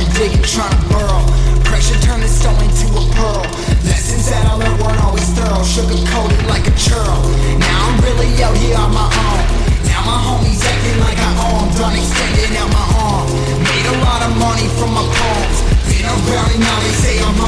started digging, trying to burrow. Pressure turned the stone into a pearl. Lessons that I learned weren't always thorough. Sugar-coated like a churl. Now I'm really out here on my own. Now my homies acting like I own. Done extending out my arm. Made a lot of money from my poems Been around and now they say I'm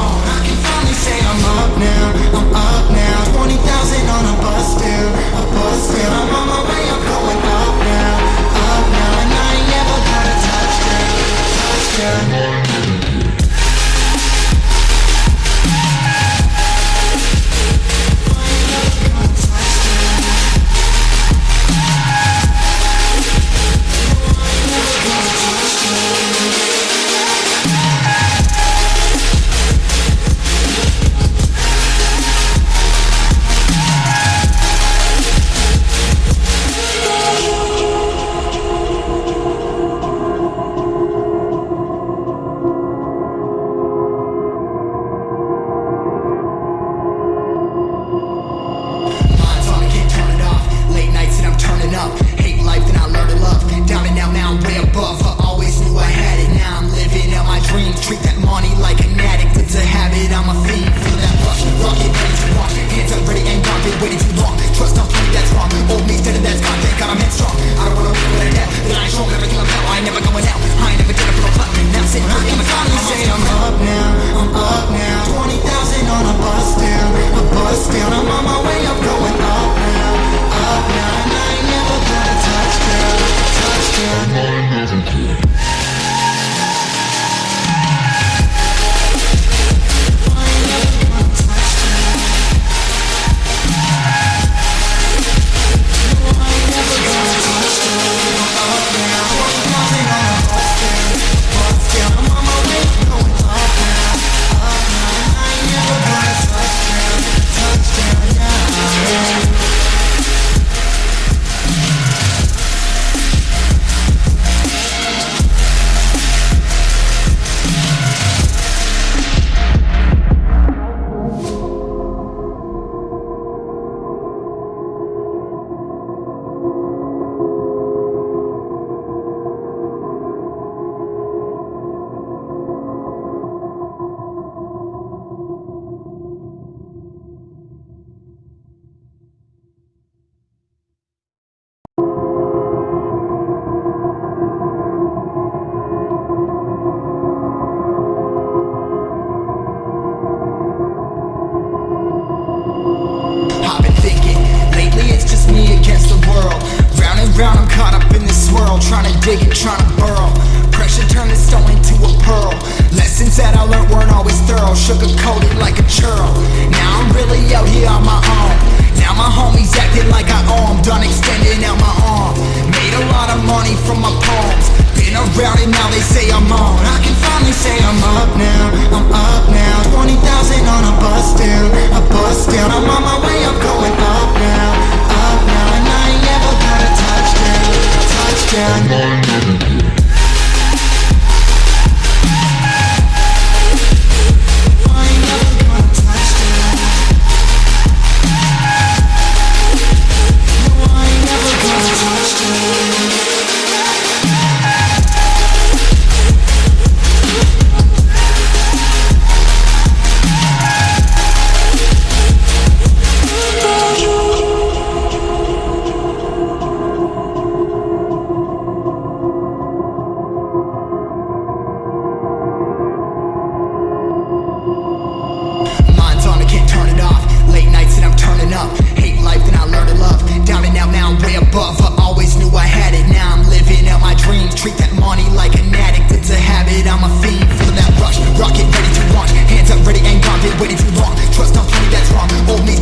of money from my palms Been around and now, they say I'm on. I can finally say I'm up now, I'm up now. 20,000 on a bus down, a bus down. I'm on my way, I'm going up now, up now. And I ain't never gonna touch down, touch down. down, now I'm way above I always knew I had it, now I'm living out my dreams Treat that money like an addict, it's a habit, I'm a fiend. Feel that rush, rocket ready to launch. Hands up ready, and gone, been waiting too long. Trust on plenty, that's wrong, hold me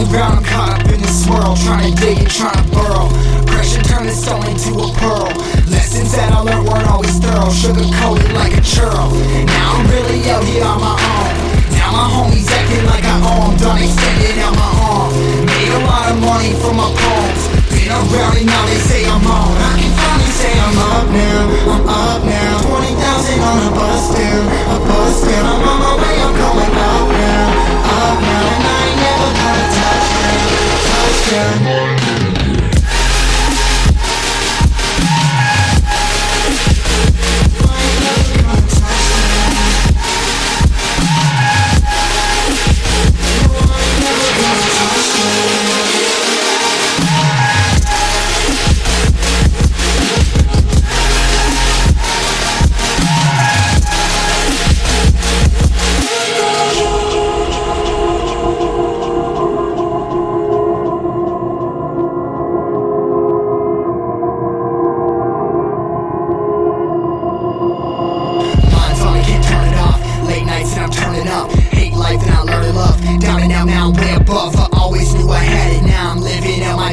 and round, I'm caught up in this swirl. Trying to dig and trying to burrow. Pressure turned the stone into a pearl. Lessons that I learned weren't always thorough. Sugar coated like a churl. Now I'm really out here on my own. Now my homies acting like Touchdown.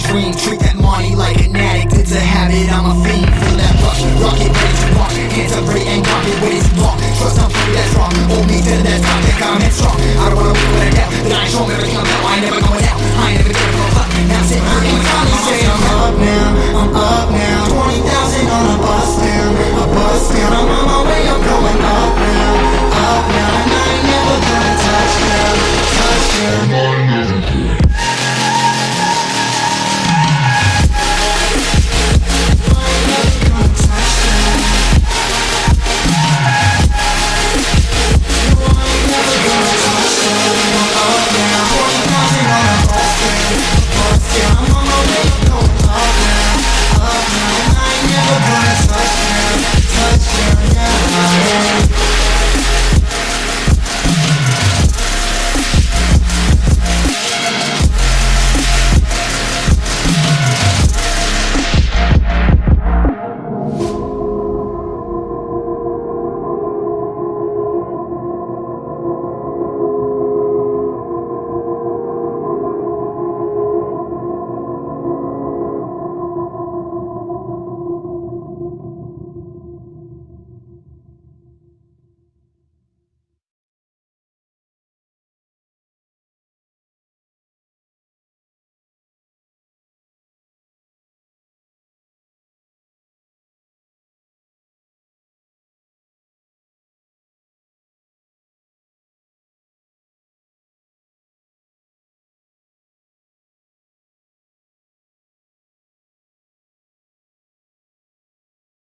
dream Treat that money like an addict, it's a habit, I'm a fiend. For that rush, rocket, ready to rock